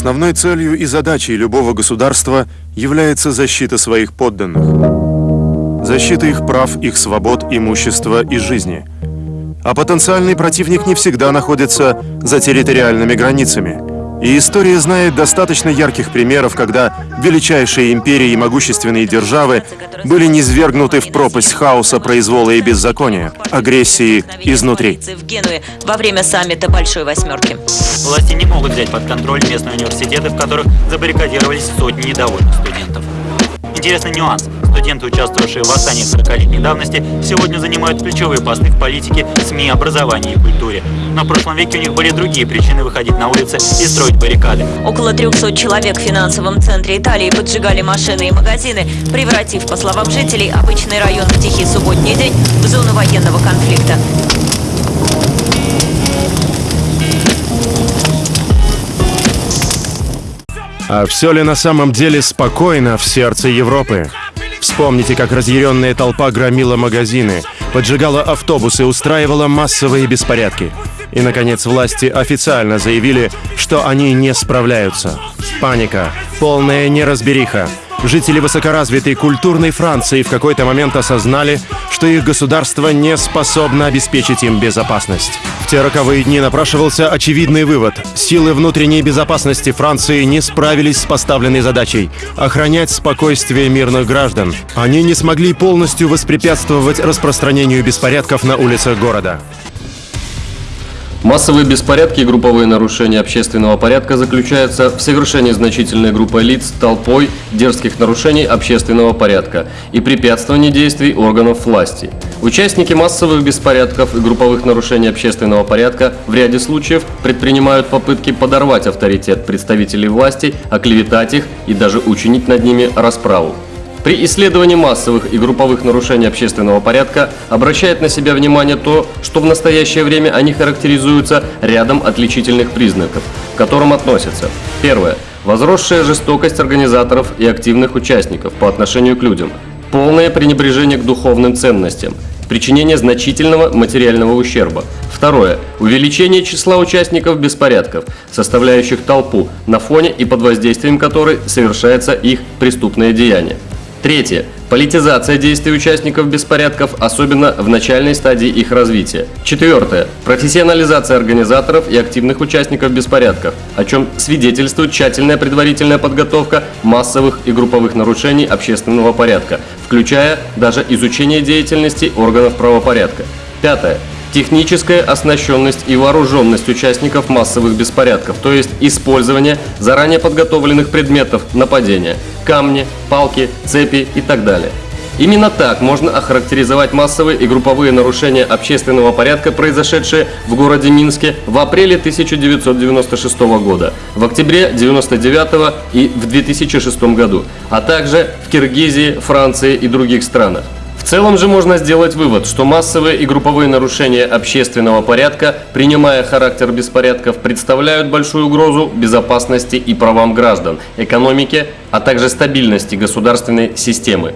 Основной целью и задачей любого государства является защита своих подданных. Защита их прав, их свобод, имущества и жизни. А потенциальный противник не всегда находится за территориальными границами. И история знает достаточно ярких примеров, когда величайшие империи и могущественные державы были низвергнуты в пропасть хаоса, произвола и беззакония, агрессии изнутри. В Генуе во время саммита Большой Восьмерки. Власти не могут взять под контроль местные университеты, в которых забаррикадировались сотни недовольных студентов. Интересный нюанс. Студенты, участвовавшие в восстании 40-летней давности, сегодня занимают ключевые посты в политике, СМИ, образовании и культуре. Но в прошлом веке у них были другие причины выходить на улицы и строить баррикады. Около 300 человек в финансовом центре Италии поджигали машины и магазины, превратив, по словам жителей, обычный район в тихий субботний день в зону военного конфликта. А все ли на самом деле спокойно в сердце Европы? Вспомните, как разъяренная толпа громила магазины, поджигала автобусы, устраивала массовые беспорядки. И, наконец, власти официально заявили, что они не справляются. Паника, полная неразбериха. Жители высокоразвитой культурной Франции в какой-то момент осознали, что их государство не способно обеспечить им безопасность. В те роковые дни напрашивался очевидный вывод. Силы внутренней безопасности Франции не справились с поставленной задачей – охранять спокойствие мирных граждан. Они не смогли полностью воспрепятствовать распространению беспорядков на улицах города. Массовые беспорядки и групповые нарушения общественного порядка заключаются в совершении значительной группы лиц толпой дерзких нарушений общественного порядка и препятствовании действий органов власти. Участники массовых беспорядков и групповых нарушений общественного порядка в ряде случаев предпринимают попытки подорвать авторитет представителей власти, оклеветать их и даже учинить над ними расправу. При исследовании массовых и групповых нарушений общественного порядка обращает на себя внимание то, что в настоящее время они характеризуются рядом отличительных признаков, к которым относятся. Первое. Возросшая жестокость организаторов и активных участников по отношению к людям. Полное пренебрежение к духовным ценностям. Причинение значительного материального ущерба. Второе. Увеличение числа участников беспорядков, составляющих толпу, на фоне и под воздействием которой совершается их преступное деяние. Третье. Политизация действий участников беспорядков, особенно в начальной стадии их развития. Четвертое. Профессионализация организаторов и активных участников беспорядков, о чем свидетельствует тщательная предварительная подготовка массовых и групповых нарушений общественного порядка, включая даже изучение деятельности органов правопорядка. Пятое техническая оснащенность и вооруженность участников массовых беспорядков, то есть использование заранее подготовленных предметов нападения – камни, палки, цепи и так далее. Именно так можно охарактеризовать массовые и групповые нарушения общественного порядка, произошедшие в городе Минске в апреле 1996 года, в октябре 1999 и в 2006 году, а также в Киргизии, Франции и других странах. В целом же можно сделать вывод, что массовые и групповые нарушения общественного порядка, принимая характер беспорядков, представляют большую угрозу безопасности и правам граждан, экономике, а также стабильности государственной системы.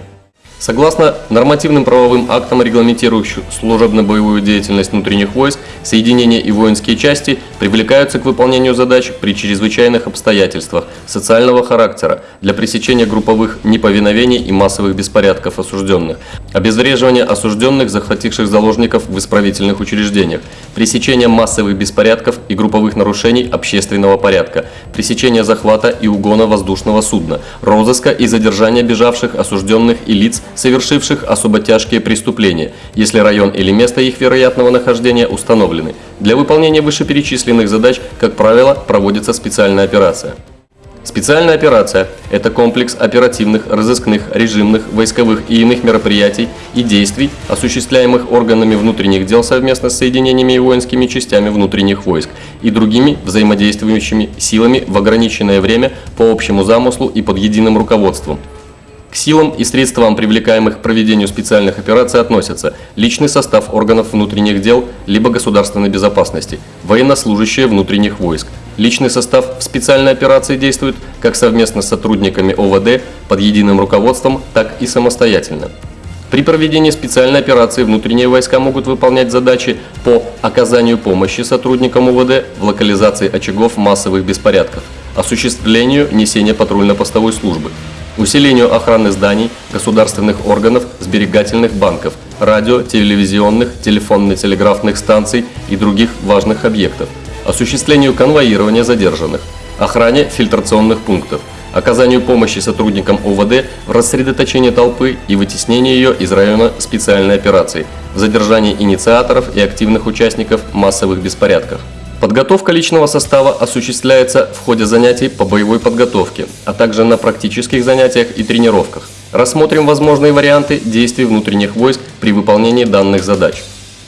Согласно нормативным правовым актам, регламентирующим служебно-боевую деятельность внутренних войск, соединения и воинские части привлекаются к выполнению задач при чрезвычайных обстоятельствах социального характера для пресечения групповых неповиновений и массовых беспорядков осужденных, обезвреживания осужденных, захвативших заложников в исправительных учреждениях, пресечения массовых беспорядков и групповых нарушений общественного порядка, пресечения захвата и угона воздушного судна, розыска и задержания бежавших осужденных и лиц, совершивших особо тяжкие преступления, если район или место их вероятного нахождения установлены. Для выполнения вышеперечисленных задач, как правило, проводится специальная операция. Специальная операция – это комплекс оперативных, разыскных, режимных, войсковых и иных мероприятий и действий, осуществляемых органами внутренних дел совместно с соединениями и воинскими частями внутренних войск и другими взаимодействующими силами в ограниченное время по общему замыслу и под единым руководством – к силам и средствам, привлекаемых к проведению специальных операций, относятся личный состав органов внутренних дел либо государственной безопасности, военнослужащие внутренних войск. Личный состав в специальной операции действует как совместно с сотрудниками ОВД под единым руководством, так и самостоятельно. При проведении специальной операции внутренние войска могут выполнять задачи по оказанию помощи сотрудникам УВД в локализации очагов массовых беспорядков, осуществлению несения патрульно-постовой службы, усилению охраны зданий, государственных органов, сберегательных банков, радио, телевизионных, телефонно-телеграфных станций и других важных объектов, осуществлению конвоирования задержанных, охране фильтрационных пунктов, оказанию помощи сотрудникам ОВД в рассредоточении толпы и вытеснении ее из района специальной операции, в задержании инициаторов и активных участников массовых беспорядков. Подготовка личного состава осуществляется в ходе занятий по боевой подготовке, а также на практических занятиях и тренировках. Рассмотрим возможные варианты действий внутренних войск при выполнении данных задач.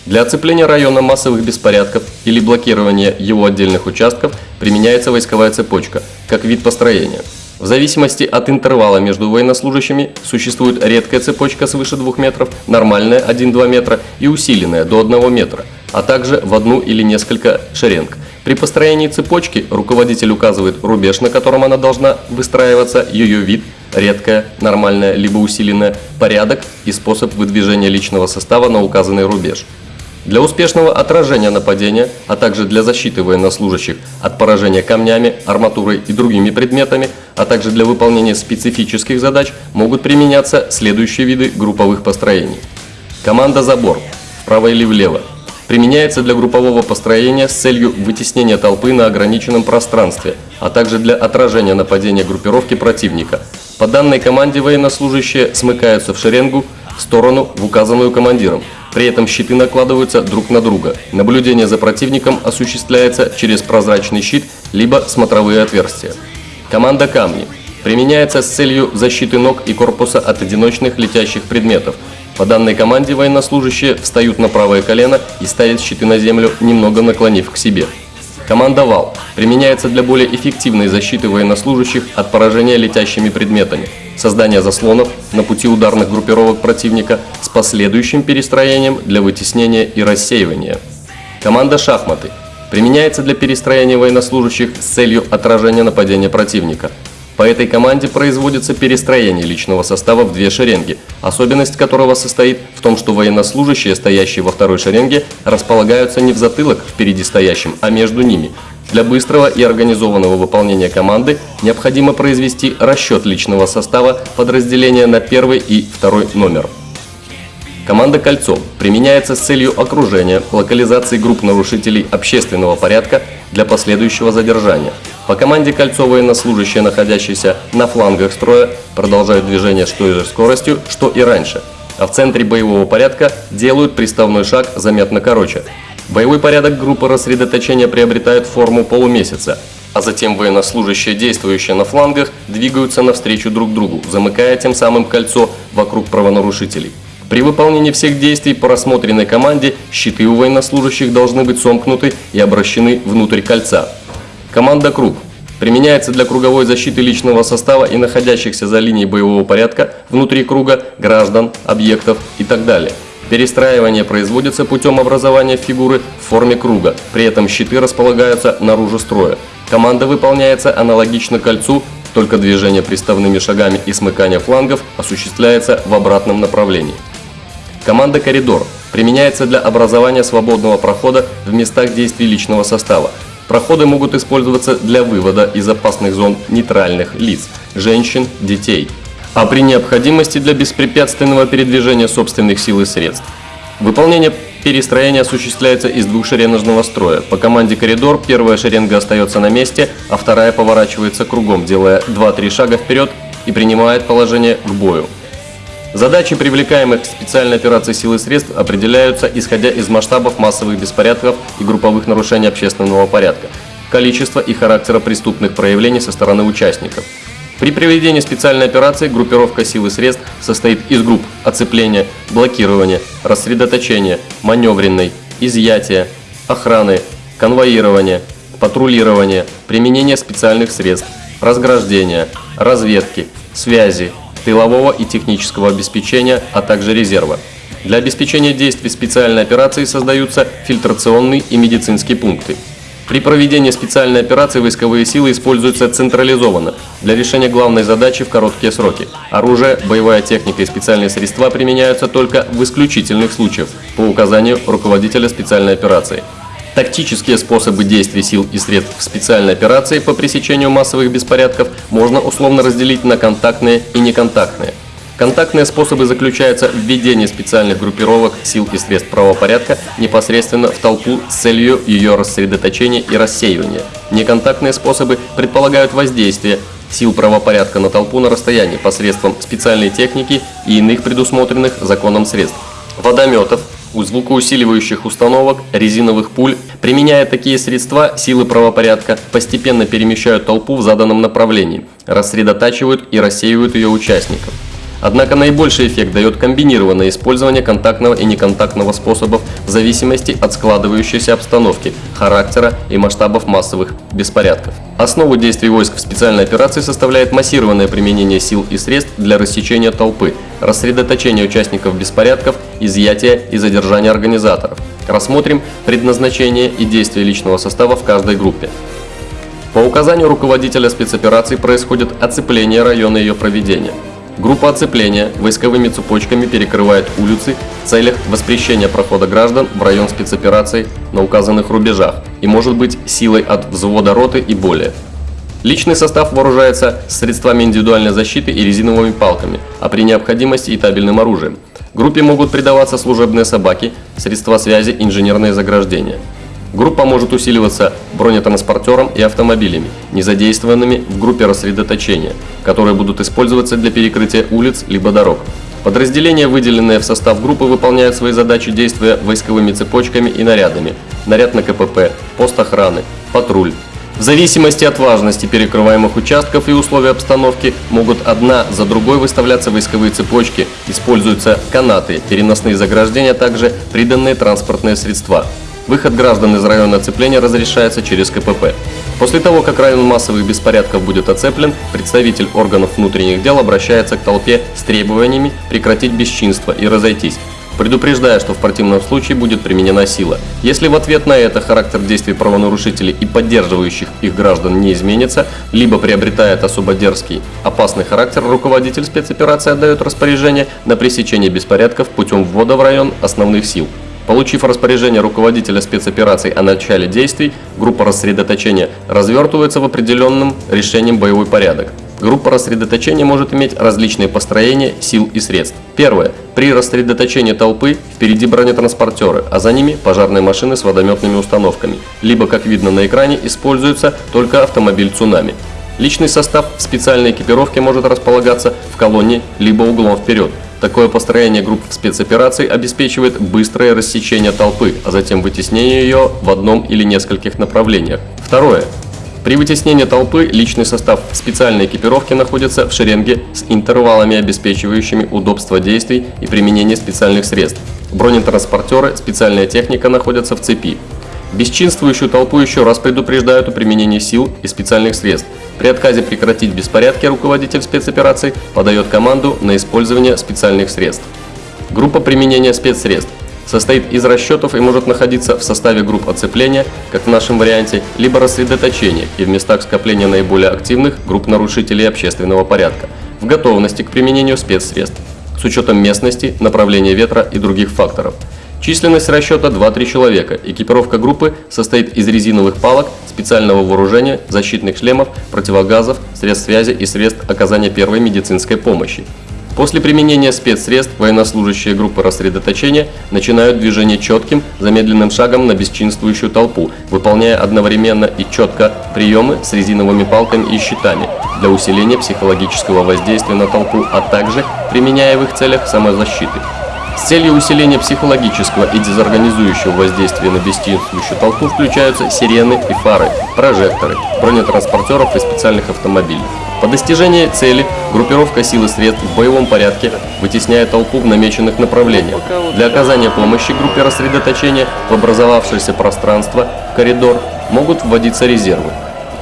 Для оцепления района массовых беспорядков или блокирования его отдельных участков применяется войсковая цепочка, как вид построения. В зависимости от интервала между военнослужащими существует редкая цепочка свыше 2 метров, нормальная 1-2 метра и усиленная до 1 метра, а также в одну или несколько шеренг. При построении цепочки руководитель указывает рубеж, на котором она должна выстраиваться, ее вид, редкая, нормальная либо усиленная, порядок и способ выдвижения личного состава на указанный рубеж. Для успешного отражения нападения, а также для защиты военнослужащих от поражения камнями, арматурой и другими предметами, а также для выполнения специфических задач могут применяться следующие виды групповых построений. Команда «Забор» вправо или влево применяется для группового построения с целью вытеснения толпы на ограниченном пространстве, а также для отражения нападения группировки противника. По данной команде военнослужащие смыкаются в шеренгу в сторону в указанную командиром. При этом щиты накладываются друг на друга. Наблюдение за противником осуществляется через прозрачный щит, либо смотровые отверстия. Команда «Камни» применяется с целью защиты ног и корпуса от одиночных летящих предметов. По данной команде военнослужащие встают на правое колено и ставят щиты на землю, немного наклонив к себе. Команда «Вал» применяется для более эффективной защиты военнослужащих от поражения летящими предметами, создания заслонов на пути ударных группировок противника с последующим перестроением для вытеснения и рассеивания. Команда «Шахматы» применяется для перестроения военнослужащих с целью отражения нападения противника – по этой команде производится перестроение личного состава в две шеренги, особенность которого состоит в том, что военнослужащие, стоящие во второй шеренге, располагаются не в затылок впереди стоящим, а между ними. Для быстрого и организованного выполнения команды необходимо произвести расчет личного состава подразделения на первый и второй номер. Команда «Кольцо» применяется с целью окружения, локализации групп нарушителей общественного порядка для последующего задержания – по команде кольцо военнослужащие, находящиеся на флангах строя, продолжают движение с той же скоростью, что и раньше, а в центре боевого порядка делают приставной шаг заметно короче. Боевой порядок группы рассредоточения приобретает форму полумесяца, а затем военнослужащие, действующие на флангах, двигаются навстречу друг другу, замыкая тем самым кольцо вокруг правонарушителей. При выполнении всех действий по рассмотренной команде щиты у военнослужащих должны быть сомкнуты и обращены внутрь кольца. Команда «Круг» применяется для круговой защиты личного состава и находящихся за линией боевого порядка внутри круга граждан, объектов и так далее. Перестраивание производится путем образования фигуры в форме круга, при этом щиты располагаются наружу строя. Команда выполняется аналогично кольцу, только движение приставными шагами и смыкание флангов осуществляется в обратном направлении. Команда «Коридор» применяется для образования свободного прохода в местах действий личного состава, Проходы могут использоваться для вывода из опасных зон нейтральных лиц, женщин, детей, а при необходимости для беспрепятственного передвижения собственных сил и средств. Выполнение перестроения осуществляется из двухшереножного строя. По команде «Коридор» первая шеренга остается на месте, а вторая поворачивается кругом, делая 2-3 шага вперед и принимает положение к бою. Задачи привлекаемых к специальной операции сил и средств определяются исходя из масштабов массовых беспорядков и групповых нарушений общественного порядка, количества и характера преступных проявлений со стороны участников. При проведении специальной операции группировка сил и средств состоит из групп оцепления, блокирования, рассредоточения, маневренной, изъятия, охраны, конвоирования, патрулирования, применения специальных средств, разграждения, разведки, связи, тылового и технического обеспечения, а также резерва. Для обеспечения действий специальной операции создаются фильтрационные и медицинские пункты. При проведении специальной операции войсковые силы используются централизованно для решения главной задачи в короткие сроки. Оружие, боевая техника и специальные средства применяются только в исключительных случаях по указанию руководителя специальной операции. Тактические способы действий сил и средств специальной операции по пресечению массовых беспорядков можно условно разделить на контактные и неконтактные. Контактные способы заключаются в введении специальных группировок сил и средств правопорядка непосредственно в толпу с целью ее рассредоточения и рассеивания. Неконтактные способы предполагают воздействие сил правопорядка на толпу на расстоянии посредством специальной техники и иных предусмотренных законом средств. Водометов, звукоусиливающих установок, резиновых пуль. Применяя такие средства, силы правопорядка постепенно перемещают толпу в заданном направлении, рассредотачивают и рассеивают ее участников. Однако наибольший эффект дает комбинированное использование контактного и неконтактного способов в зависимости от складывающейся обстановки, характера и масштабов массовых беспорядков. Основу действий войск в специальной операции составляет массированное применение сил и средств для рассечения толпы, рассредоточения участников беспорядков, изъятия и задержания организаторов. Рассмотрим предназначение и действия личного состава в каждой группе. По указанию руководителя спецоперации происходит оцепление района ее проведения. Группа оцепления войсковыми цепочками перекрывает улицы в целях воспрещения прохода граждан в район спецоперации на указанных рубежах и может быть силой от взвода роты и более. Личный состав вооружается средствами индивидуальной защиты и резиновыми палками, а при необходимости и табельным оружием. Группе могут придаваться служебные собаки, средства связи, инженерные заграждения. Группа может усиливаться бронетранспортером и автомобилями, не задействованными в группе рассредоточения, которые будут использоваться для перекрытия улиц либо дорог. Подразделения, выделенные в состав группы, выполняют свои задачи действия войсковыми цепочками и нарядами. Наряд на КПП, пост охраны, патруль. В зависимости от важности перекрываемых участков и условий обстановки могут одна за другой выставляться войсковые цепочки, используются канаты, переносные заграждения, а также приданные транспортные средства. Выход граждан из района оцепления разрешается через КПП. После того, как район массовых беспорядков будет оцеплен, представитель органов внутренних дел обращается к толпе с требованиями прекратить бесчинство и разойтись, предупреждая, что в противном случае будет применена сила. Если в ответ на это характер действий правонарушителей и поддерживающих их граждан не изменится, либо приобретает особо дерзкий, опасный характер, руководитель спецоперации отдает распоряжение на пресечение беспорядков путем ввода в район основных сил. Получив распоряжение руководителя спецопераций о начале действий, группа рассредоточения развертывается в определенном решением боевой порядок. Группа рассредоточения может иметь различные построения сил и средств. Первое. При рассредоточении толпы впереди бронетранспортеры, а за ними пожарные машины с водометными установками. Либо, как видно на экране, используется только автомобиль «Цунами». Личный состав в специальной экипировке может располагаться в колонне либо углом вперед. Такое построение групп спецопераций обеспечивает быстрое рассечение толпы, а затем вытеснение ее в одном или нескольких направлениях. Второе. При вытеснении толпы личный состав специальной экипировки находится в шеренге с интервалами, обеспечивающими удобство действий и применение специальных средств. Бронетранспортеры, специальная техника находятся в цепи. Бесчинствующую толпу еще раз предупреждают о применении сил и специальных средств. При отказе прекратить беспорядки руководитель спецопераций подает команду на использование специальных средств. Группа применения спецсредств состоит из расчетов и может находиться в составе групп оцепления, как в нашем варианте, либо рассредоточения и в местах скопления наиболее активных групп нарушителей общественного порядка, в готовности к применению спецсредств, с учетом местности, направления ветра и других факторов – Численность расчета 2-3 человека. Экипировка группы состоит из резиновых палок, специального вооружения, защитных шлемов, противогазов, средств связи и средств оказания первой медицинской помощи. После применения спецсредств военнослужащие группы рассредоточения начинают движение четким, замедленным шагом на бесчинствующую толпу, выполняя одновременно и четко приемы с резиновыми палками и щитами для усиления психологического воздействия на толпу, а также применяя в их целях самозащиты. С целью усиления психологического и дезорганизующего воздействия на бесчинствующую толпу включаются сирены и фары, прожекторы, бронетранспортеров и специальных автомобилей. По достижении цели группировка сил и средств в боевом порядке вытесняет толпу в намеченных направлениях. Для оказания помощи группе рассредоточения в образовавшееся пространство, коридор, могут вводиться резервы.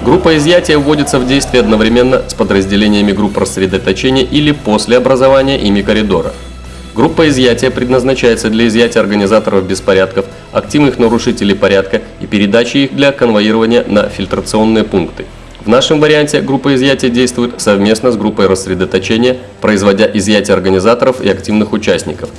Группа изъятия вводится в действие одновременно с подразделениями групп рассредоточения или после образования ими коридора. Группа изъятия предназначается для изъятия организаторов беспорядков, активных нарушителей порядка и передачи их для конвоирования на фильтрационные пункты. В нашем варианте группа изъятия действует совместно с группой рассредоточения, производя изъятие организаторов и активных участников.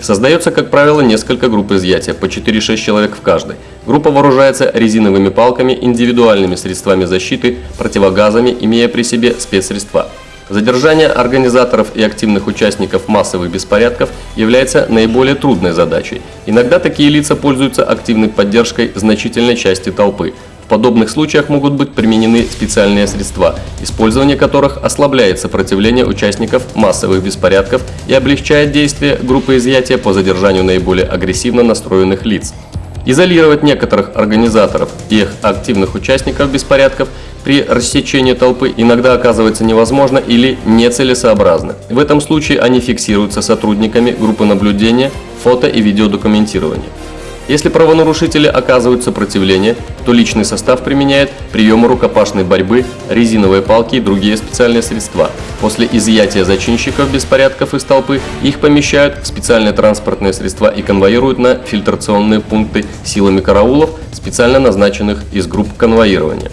Создается, как правило, несколько групп изъятия, по 4-6 человек в каждой. Группа вооружается резиновыми палками, индивидуальными средствами защиты, противогазами, имея при себе спецсредства. Задержание организаторов и активных участников массовых беспорядков является наиболее трудной задачей. Иногда такие лица пользуются активной поддержкой значительной части толпы. В подобных случаях могут быть применены специальные средства, использование которых ослабляет сопротивление участников массовых беспорядков и облегчает действия группы изъятия по задержанию наиболее агрессивно настроенных лиц. Изолировать некоторых организаторов и их активных участников беспорядков при рассечении толпы иногда оказывается невозможно или нецелесообразно. В этом случае они фиксируются сотрудниками группы наблюдения, фото и видеодокументирования. Если правонарушители оказывают сопротивление, то личный состав применяет приемы рукопашной борьбы, резиновые палки и другие специальные средства. После изъятия зачинщиков беспорядков из толпы их помещают в специальные транспортные средства и конвоируют на фильтрационные пункты силами караулов, специально назначенных из групп конвоирования.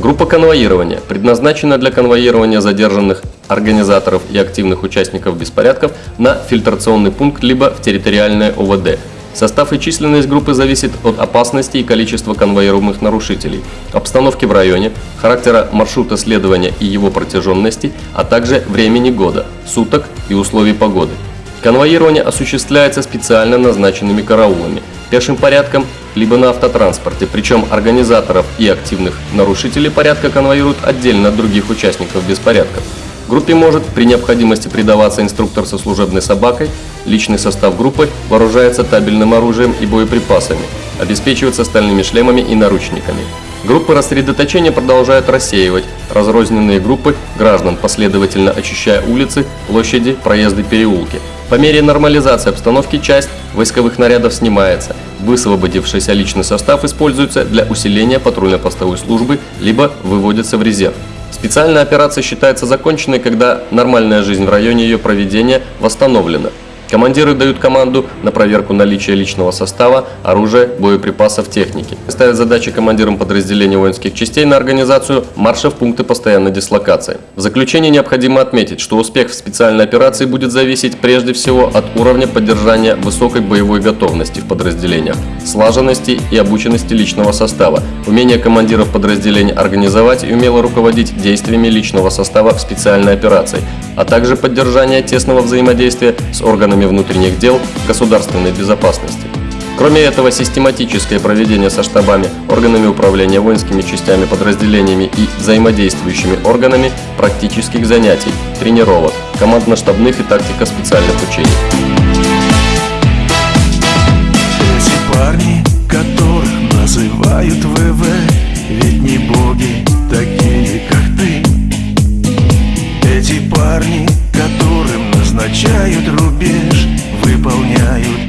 Группа конвоирования предназначена для конвоирования задержанных организаторов и активных участников беспорядков на фильтрационный пункт либо в территориальное ОВД. Состав и численность группы зависит от опасности и количества конвоируемых нарушителей, обстановки в районе, характера маршрута следования и его протяженности, а также времени года, суток и условий погоды. Конвоирование осуществляется специально назначенными караулами, пешим порядком либо на автотранспорте, причем организаторов и активных нарушителей порядка конвоируют отдельно от других участников беспорядков. Группе может при необходимости придаваться инструктор со служебной собакой, личный состав группы вооружается табельным оружием и боеприпасами, обеспечивается стальными шлемами и наручниками. Группы рассредоточения продолжают рассеивать разрозненные группы граждан, последовательно очищая улицы, площади, проезды, переулки. По мере нормализации обстановки часть войсковых нарядов снимается, высвободившийся личный состав используется для усиления патрульно-постовой службы, либо выводится в резерв. Специальная операция считается законченной, когда нормальная жизнь в районе ее проведения восстановлена. Командиры дают команду на проверку наличия личного состава, оружия, боеприпасов, техники. Ставят задачи командирам подразделений воинских частей на организацию марша в пункты постоянной дислокации. В заключение необходимо отметить, что успех в специальной операции будет зависеть прежде всего от уровня поддержания высокой боевой готовности в подразделениях, слаженности и обученности личного состава, умения командиров подразделений организовать и умело руководить действиями личного состава в специальной операции, а также поддержание тесного взаимодействия с органами внутренних дел государственной безопасности. Кроме этого, систематическое проведение со штабами, органами управления воинскими частями, подразделениями и взаимодействующими органами практических занятий, тренировок, командно-штабных и тактика специальных учений. Эти парни, которых называют ВВ, ведь не боги такие, как ты. Эти парни Обозначают рубеж, выполняют